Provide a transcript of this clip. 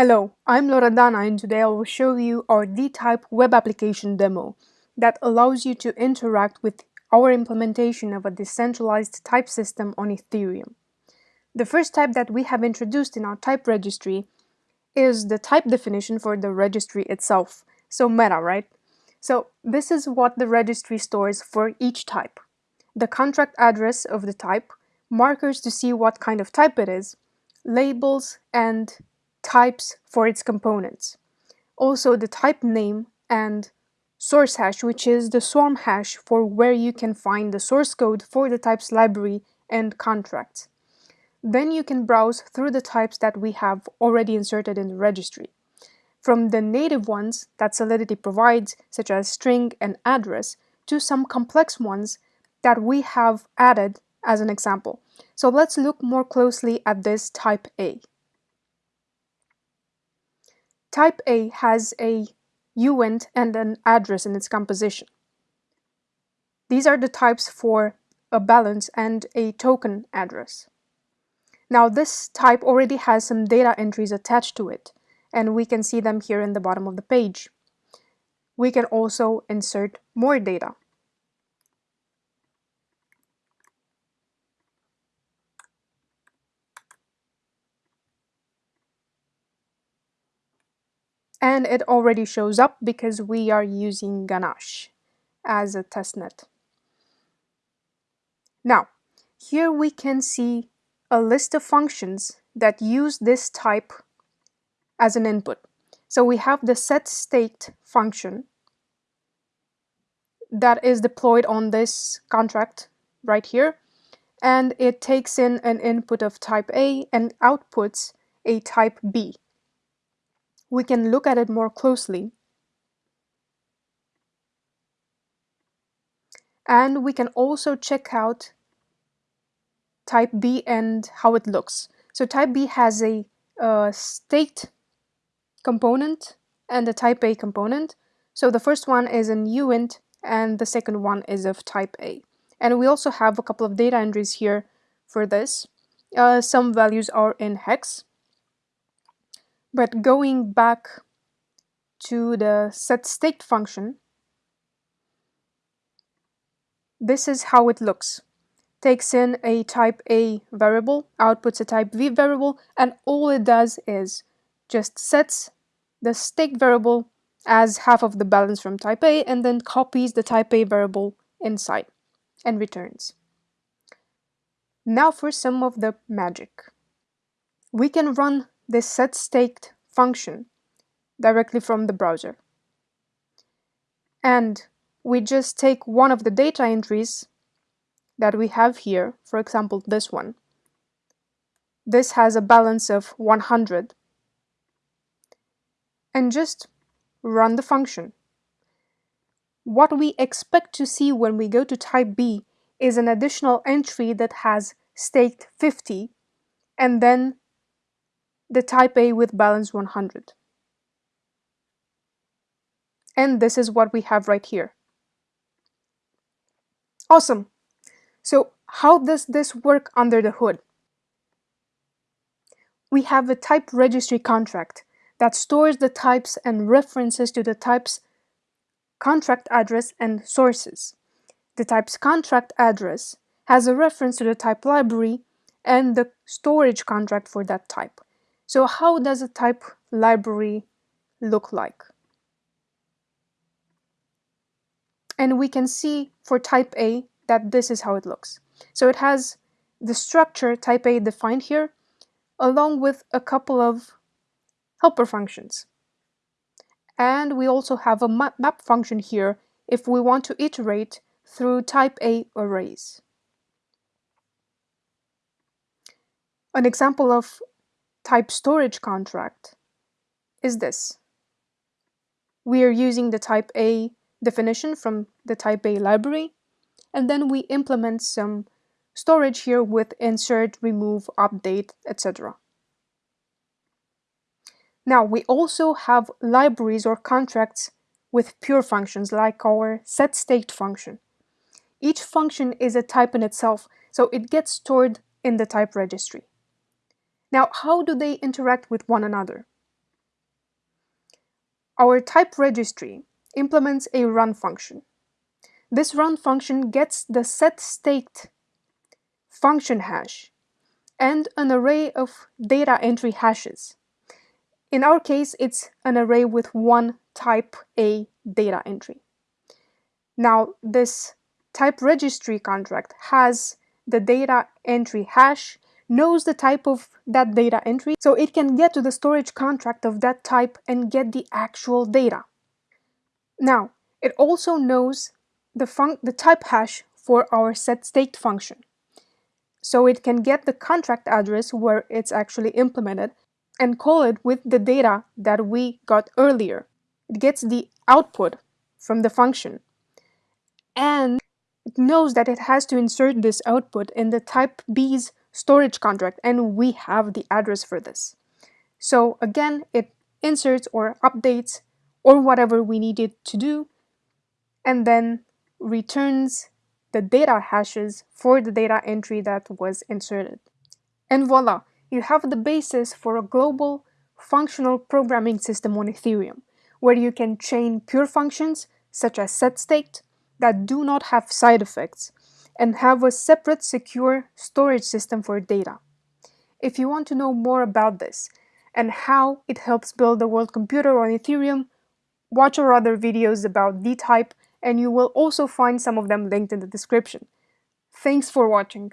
Hello, I'm Loredana and today I will show you our D-Type web application demo that allows you to interact with our implementation of a decentralized type system on Ethereum. The first type that we have introduced in our type registry is the type definition for the registry itself. So meta, right? So this is what the registry stores for each type. The contract address of the type, markers to see what kind of type it is, labels, and types for its components. Also the type name and source hash, which is the swarm hash for where you can find the source code for the types library and contracts. Then you can browse through the types that we have already inserted in the registry. From the native ones that Solidity provides, such as string and address, to some complex ones that we have added as an example. So let's look more closely at this type A. Type A has a uint and an address in its composition. These are the types for a balance and a token address. Now this type already has some data entries attached to it, and we can see them here in the bottom of the page. We can also insert more data. And it already shows up because we are using Ganache as a testnet. Now, here we can see a list of functions that use this type as an input. So we have the setState function that is deployed on this contract right here, and it takes in an input of type A and outputs a type B we can look at it more closely. And we can also check out type B and how it looks. So type B has a uh, state component and a type A component. So the first one is an uint and the second one is of type A. And we also have a couple of data entries here for this. Uh, some values are in hex but going back to the set state function, this is how it looks. Takes in a type A variable, outputs a type B variable, and all it does is just sets the state variable as half of the balance from type A and then copies the type A variable inside and returns. Now for some of the magic. We can run this set state function directly from the browser. And we just take one of the data entries that we have here, for example, this one. This has a balance of 100. And just run the function. What we expect to see when we go to type B is an additional entry that has staked 50 and then the type A with balance 100. And this is what we have right here. Awesome. So how does this work under the hood? We have a type registry contract that stores the types and references to the type's contract address and sources. The type's contract address has a reference to the type library and the storage contract for that type. So how does a type library look like? And we can see for type A that this is how it looks. So it has the structure type A defined here, along with a couple of helper functions. And we also have a map function here if we want to iterate through type A arrays. An example of type storage contract is this. We are using the type A definition from the type A library, and then we implement some storage here with insert, remove, update, etc. Now, we also have libraries or contracts with pure functions like our setState function. Each function is a type in itself, so it gets stored in the type registry. Now, how do they interact with one another? Our type registry implements a run function. This run function gets the set setState function hash and an array of data entry hashes. In our case, it's an array with one type A data entry. Now, this type registry contract has the data entry hash, knows the type of that data entry, so it can get to the storage contract of that type and get the actual data. Now, it also knows the, the type hash for our setState function. So it can get the contract address where it's actually implemented and call it with the data that we got earlier. It gets the output from the function. And it knows that it has to insert this output in the type B's storage contract, and we have the address for this. So again, it inserts or updates or whatever we need it to do, and then returns the data hashes for the data entry that was inserted. And voila, you have the basis for a global functional programming system on Ethereum, where you can chain pure functions, such as set state that do not have side effects, and have a separate secure storage system for data. If you want to know more about this, and how it helps build the world computer on Ethereum, watch our other videos about D-Type and you will also find some of them linked in the description. Thanks for watching.